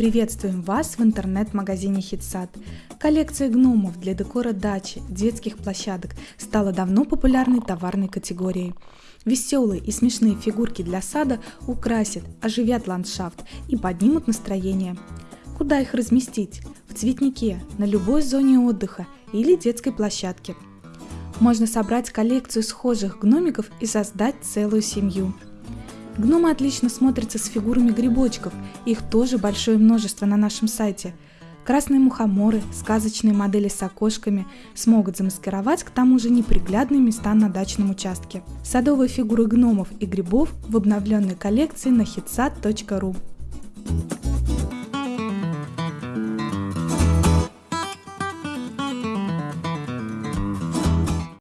Приветствуем вас в интернет-магазине Хитсад. Коллекция гномов для декора дачи, детских площадок стала давно популярной товарной категорией. Веселые и смешные фигурки для сада украсят, оживят ландшафт и поднимут настроение. Куда их разместить? В цветнике, на любой зоне отдыха или детской площадке. Можно собрать коллекцию схожих гномиков и создать целую семью. Гномы отлично смотрятся с фигурами грибочков, их тоже большое множество на нашем сайте. Красные мухоморы, сказочные модели с окошками смогут замаскировать к тому же неприглядные места на дачном участке. Садовые фигуры гномов и грибов в обновленной коллекции на hitsat.ru.